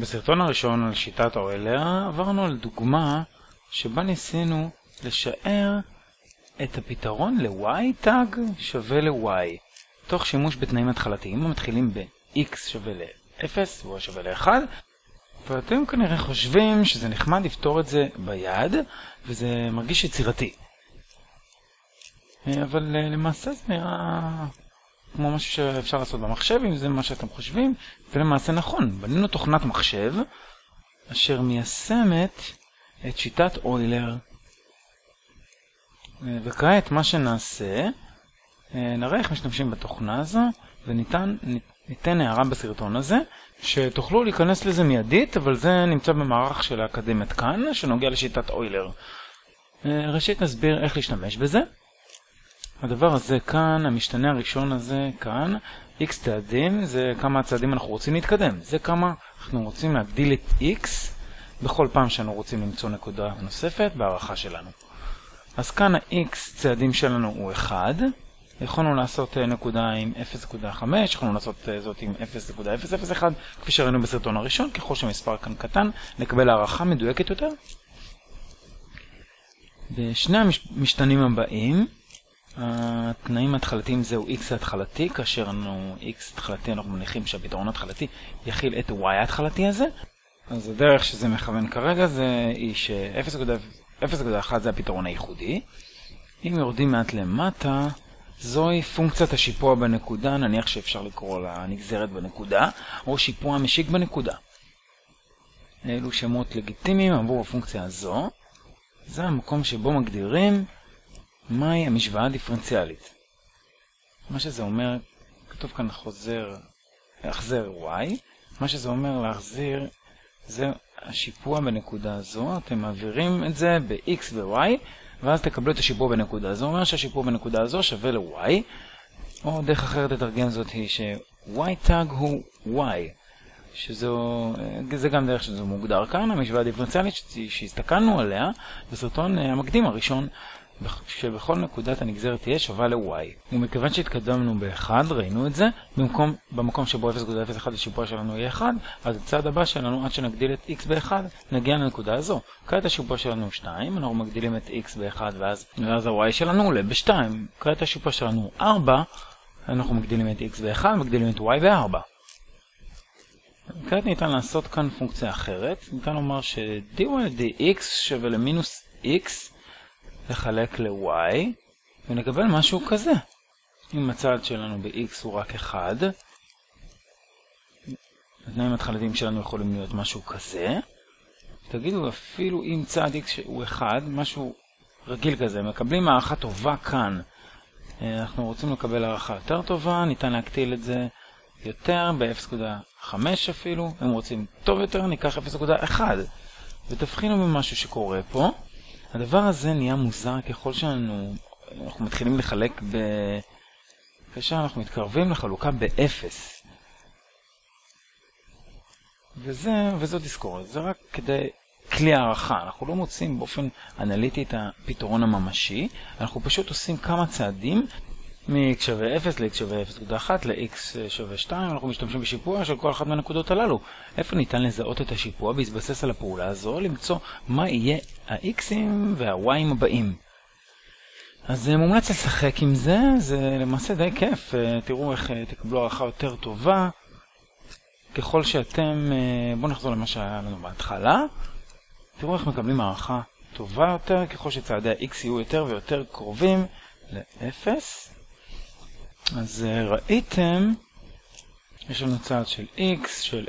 בסרטון הראשון על שיטת אוילר עברנו על דוגמה שבה ניסינו לשער את הפתרון ל-y tag שווה ל-y. תוך שימוש בתנאים התחלתיים המתחילים ב-x שווה ל-0 ו-y שווה ל-1 ואתם כנראה חושבים שזה נחמד לפתור את זה ביד וזה מרגיש יצירתי. אבל למעשה זה נראה כמו משהו שאפשר לעשות במחשב, אם זה מה שאתם חושבים, זה למעשה נכון. בנינו תוכנת מחשב אשר מיישמת את שיטת אוילר. וכעת מה שנעשה, נראה איך משתמשים בתוכנה הזו, וניתן ניתן הערה בסרטון הזה, שתוכלו להיכנס לזה מיידית, אבל זה נמצא במערך של האקדמית כאן, שנוגע לשיטת אוילר. ראשית נסביר איך להשתמש בזה. הדבר הזה כאן, המשתנה הראשון הזה כאן, x צעדים, זה כמה צעדים אנחנו רוצים להתקדם. זה כמה אנחנו רוצים להגדיל את x בכל פעם שאנחנו רוצים למצוא נקודה נוספת בהערכה שלנו. אז כאן ה-x צעדים שלנו הוא 1. יכולנו לעשות נקודה עם 0.5, יכולנו לעשות זאת עם 0.001, כפי שראינו בסרטון הראשון, ככל שהמספר כאן קטן, נקבל הערכה מדויקת יותר. בשני המשתנים הבאים, התנאים ההתחלתיים זהו x ההתחלתי, כאשר אנחנו x התחלתי אנחנו מניחים שהפתרון ההתחלתי יכיל את y ההתחלתי הזה. אז הדרך שזה מכוון כרגע זה היא ש-0.1 זה הפתרון הייחודי. אם יורדים מעט למטה, זוהי פונקציית השיפוע בנקודה, נניח שאפשר לקרוא לה נגזרת בנקודה, או שיפוע משיק בנקודה. אלו שמות לגיטימיים עבור הפונקציה הזו. זה המקום שבו מגדירים מהי המשוואה הדיפרנציאלית? מה שזה אומר, כתוב כאן חוזר, החזר y, מה שזה אומר להחזיר זה השיפוע בנקודה הזו, אתם מעבירים את זה ב-x ו-y, ואז תקבלו את השיפוע בנקודה הזו, אומר שהשיפוע בנקודה הזו שווה ל-y, או דרך אחרת לתרגם זאת היא ש-y tag הוא y, שזו, זה גם דרך שזה מוגדר כאן, המשוואה הדיפרנציאלית שהסתכלנו עליה בסרטון המקדים הראשון שבכל נקודת הנגזרת תהיה שווה ל-y. ומכיוון שהתקדמנו ב-1, ראינו את זה, במקום, במקום שבו 0.01 השיפוע שלנו יהיה 1, אז הצעד הבא שלנו, עד שנגדיל את x ב-1, נגיע לנקודה הזו. כעת השיפוע שלנו הוא 2, אנחנו מגדילים את x ב-1 ואז, ואז ה-y שלנו עולה ב-2. כעת השיפוע שלנו הוא 4, אנחנו מגדילים את x ב-1, מגדילים את y ב-4. כעת ניתן לעשות כאן פונקציה אחרת, ניתן לומר ש-dy dx שווה למינוס x לחלק ל-y, ונקבל משהו כזה. אם הצעד שלנו ב-x הוא רק 1, התנאים התחלתיים שלנו יכולים להיות משהו כזה. תגידו, אפילו אם צעד x הוא 1, משהו רגיל כזה, מקבלים הערכה טובה כאן. אנחנו רוצים לקבל הערכה יותר טובה, ניתן להקטיל את זה יותר, ב-0.5 אפילו. אם רוצים טוב יותר, ניקח 0.1. ותבחינו במשהו שקורה פה. הדבר הזה נהיה מוזר ככל שאנחנו אנחנו מתחילים לחלק ב... כאשר אנחנו מתקרבים לחלוקה באפס. וזה, וזו תזכורת, זה רק כדי כלי הערכה. אנחנו לא מוצאים באופן אנליטי את הפתרון הממשי, אנחנו פשוט עושים כמה צעדים מ-x שווה 0 ל-x שווה 0.1 ל-x שווה 2, אנחנו משתמשים בשיפוע של כל אחת מהנקודות הללו. איפה ניתן לזהות את השיפוע בהתבסס על הפעולה הזו, למצוא מה יהיה ה-x'ים וה-y'ים הבאים. אז מומלץ לשחק עם זה, זה למעשה די כיף, תראו איך תקבלו הערכה יותר טובה. ככל שאתם, בואו נחזור למה שהיה לנו בהתחלה, תראו איך מקבלים הערכה טובה יותר, ככל שצעדי ה-x יהיו יותר ויותר קרובים ל-0. אז ראיתם, יש לנו צעד של x של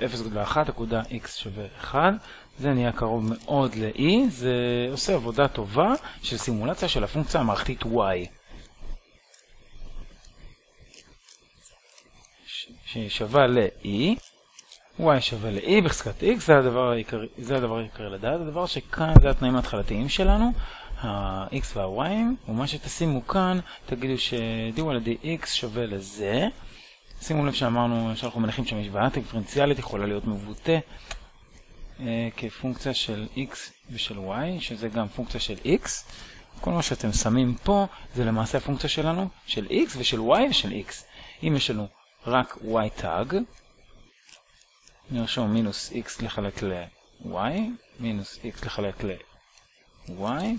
0.1 נקודה x שווה 1, זה נהיה קרוב מאוד ל-e, זה עושה עבודה טובה של סימולציה של הפונקציה המערכתית y. שהיא שווה ל-e, y שווה ל-e בחזקת x, זה הדבר העיקרי לדעת, הדבר שכאן זה התנאים ההתחלתיים שלנו, ה-x וה-y, ומה שתשימו כאן, תגידו ש-dy על dx שווה לזה. שימו לב שאמרנו שאנחנו מניחים שהמשוואה דיפרנציאלית יכולה להיות מבוטא אה, כפונקציה של x ושל y, שזה גם פונקציה של x. כל מה שאתם שמים פה זה למעשה הפונקציה שלנו, של x ושל y ושל x. אם יש לנו רק y tag, נרשום מינוס x לחלק ל-y, מינוס x לחלק ל-y,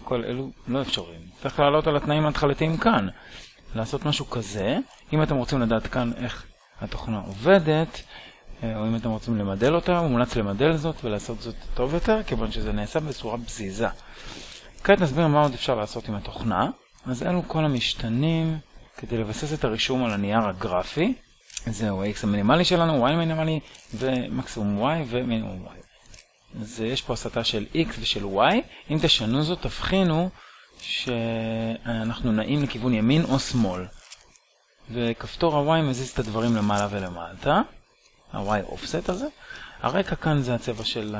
כל אלו לא אפשריים. צריך לעלות על התנאים ההתחלתיים כאן. לעשות משהו כזה, אם אתם רוצים לדעת כאן איך התוכנה עובדת, אה, או אם אתם רוצים למדל אותה, מומלץ למדל זאת ולעשות זאת טוב יותר, כיוון שזה נעשה בצורה בזיזה. כעת נסביר מה עוד אפשר לעשות עם התוכנה. אז אלו כל המשתנים כדי לבסס את הרישום על הנייר הגרפי. זהו ה-x המינימלי שלנו, y מינימלי ומקסימום y ומינימום y. אז יש פה הסתה של x ושל y. אם תשנו זאת, תבחינו שאנחנו נעים לכיוון ימין או שמאל. וכפתור ה-y מזיז את הדברים למעלה ולמטה. ה-y offset הזה. הרקע כאן זה הצבע של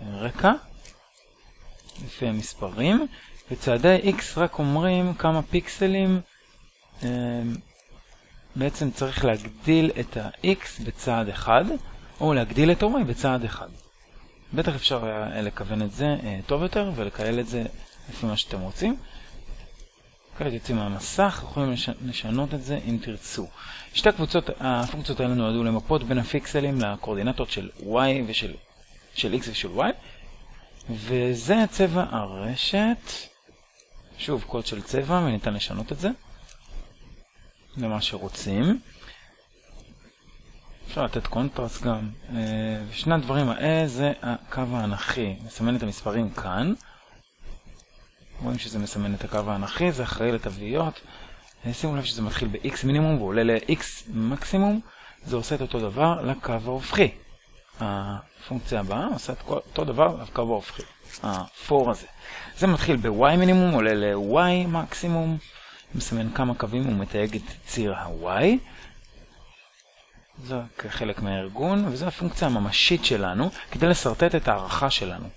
הרקע, לפי המספרים. וצעדי x רק אומרים כמה פיקסלים אה, בעצם צריך להגדיל את ה-x בצעד אחד, או להגדיל את ה-y בצעד אחד. בטח אפשר לכוון את זה אה, טוב יותר ולקהל את זה לפי מה שאתם רוצים. כעת יוצאים מהמסך, יכולים לשנות את זה אם תרצו. שתי הקבוצות, הפונקציות האלה נועדו למפות בין הפיקסלים לקורדינטות של y ושל של x ושל y, וזה צבע הרשת. שוב, קוד של צבע, וניתן לשנות את זה למה שרוצים. אפשר לתת קונטרסט גם. אה, ושני הדברים האלה זה הקו האנכי. מסמן את המספרים כאן. רואים שזה מסמן את הקו האנכי, זה אחראי לתוויות. אה, שימו לב שזה מתחיל ב-x מינימום ועולה ל-x מקסימום. זה עושה את אותו דבר לקו ההופכי. הפונקציה הבאה עושה את אותו דבר לקו ההופכי. ה-4 הזה. זה מתחיל ב-y מינימום, עולה ל-y מקסימום, מסמן כמה קווים ומתייג את ציר ה-y. זה כחלק מהארגון, וזו הפונקציה הממשית שלנו כדי לשרטט את הערכה שלנו.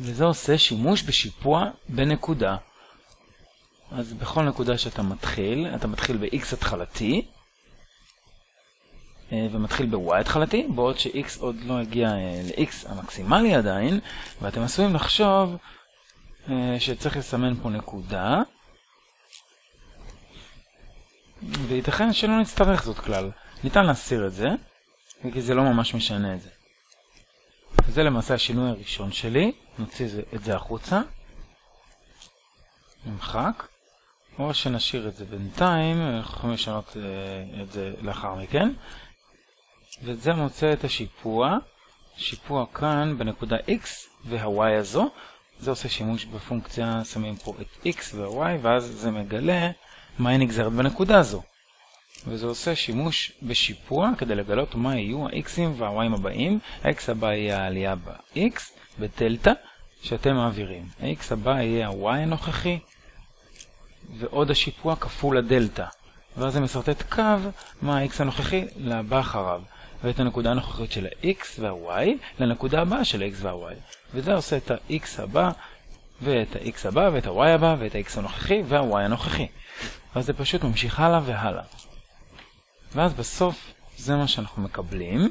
וזה עושה שימוש בשיפוע בנקודה. אז בכל נקודה שאתה מתחיל, אתה מתחיל ב-x התחלתי, אה, ומתחיל ב-y התחלתי, בעוד ש-x עוד לא הגיע אה, ל-x המקסימלי עדיין, ואתם עשויים לחשוב אה, שצריך לסמן פה נקודה, וייתכן שלא נצטרך זאת כלל. ניתן להסיר את זה, כי זה לא ממש משנה את זה. זה למעשה השינוי הראשון שלי, נוציא את זה החוצה, נמחק, או שנשאיר את זה בינתיים, אנחנו יכולים לשנות את זה לאחר מכן. וזה מוצא את השיפוע, שיפוע כאן בנקודה x וה-y הזו, זה עושה שימוש בפונקציה, שמים פה את x וה-y, ואז זה מגלה מה היא נגזרת בנקודה הזו. וזה עושה שימוש בשיפוע כדי לגלות מה יהיו ה-x'ים וה-y'ים הבאים. ה-x הבא יהיה העלייה ב-x, בדלתא, שאתם מעבירים. ה-x הבא יהיה ה-y הנוכחי, ועוד השיפוע כפול הדלתא. ואז זה מסרטט קו מה ה-x הנוכחי לבא אחריו. ואת הנקודה הנוכחית של ה-x וה-y לנקודה הבאה של ה-x וה-y. וזה עושה את ה-x הבא, ואת ה-x הבא, ואת ה-y הבא, ואת ה-x הנוכחי וה-y הנוכחי. ואז זה פשוט ממשיך הלאה והלאה. ואז בסוף זה מה שאנחנו מקבלים.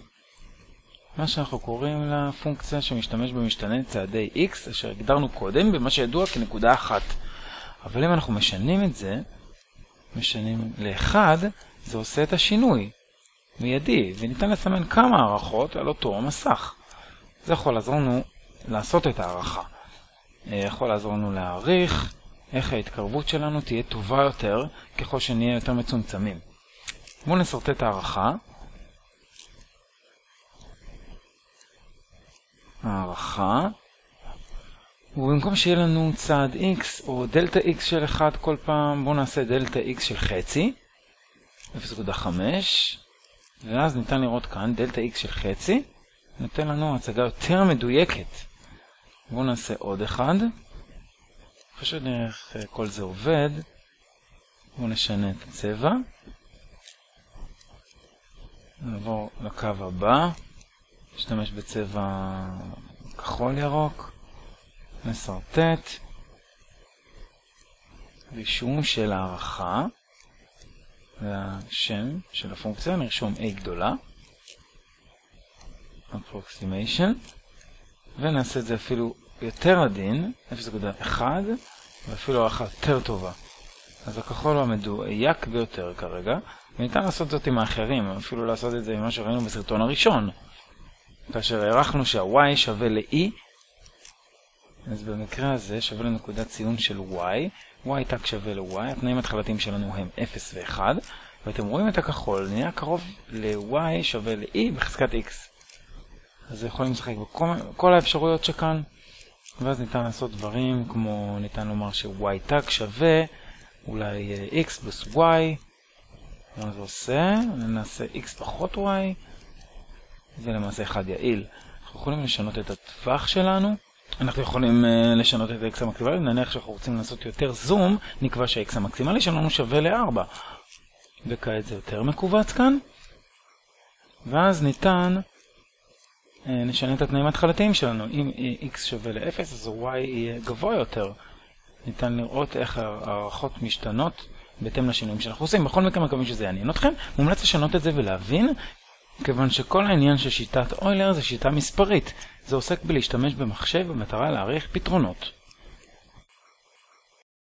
מה שאנחנו קוראים לפונקציה שמשתמש במשתנה צעדי x, אשר הגדרנו קודם במה שידוע כנקודה אחת. אבל אם אנחנו משנים את זה, משנים ל-1, זה עושה את השינוי. מיידי, וניתן לסמן כמה הערכות על אותו המסך. זה יכול לעזור לנו לעשות את הערכה. אה, יכול לעזור לנו להעריך איך ההתקרבות שלנו תהיה טובה יותר ככל שנהיה יותר מצומצמים. בואו נסרטט הערכה. הערכה. ובמקום שיהיה לנו צעד x או דלתא x של 1 כל פעם, בואו נעשה דלתא x של חצי, 0.5, ואז ניתן לראות כאן דלתא x של חצי, נותן לנו הצגה יותר מדויקת. בואו נעשה עוד אחד. אחרי שנראה איך כל זה עובד, בואו נשנה את הצבע. נעבור לקו הבא, נשתמש בצבע כחול ירוק, נסרטט, רישום של הערכה. והשם של הפונקציה, נרשום a גדולה, approximation, ונעשה את זה אפילו יותר עדין, 0.1, ואפילו הערכה יותר טובה. אז הכחול המדויק ביותר כרגע, וניתן לעשות זאת עם האחרים, אפילו לעשות את זה עם מה שראינו בסרטון הראשון. כאשר הערכנו שה-y שווה ל-e, אז במקרה הזה שווה לנקודת ציון של y, y תג שווה ל-y, התנאים התחלתיים שלנו הם 0 ו-1, ואתם רואים את הכחול, נהיה קרוב ל-y שווה ל-e בחזקת x. אז יכולים לשחק בכל האפשרויות שכאן, ואז ניתן לעשות דברים כמו, ניתן לומר ש-y תג שווה אולי x פלוס y, מה זה עושה? נעשה x פחות y, זה למעשה אחד יעיל. אנחנו יכולים לשנות את הטווח שלנו. אנחנו יכולים uh, לשנות את ה-x המקסימלי, נניח שאנחנו רוצים לעשות יותר זום, נקבע שה-x המקסימלי שלנו שווה ל-4. וכעת זה יותר מכווץ כאן. ואז ניתן, נשנה את התנאים ההתחלתיים שלנו. אם x שווה ל-0, אז y יהיה גבוה יותר. ניתן לראות איך הערכות משתנות בהתאם לשינויים שאנחנו עושים. בכל מקרה מקווים שזה יעניין אתכם. מומלץ לשנות את זה ולהבין כיוון שכל העניין של שיטת אוילר זה שיטה מספרית. זה עוסק בלהשתמש במחשב במטרה להעריך פתרונות.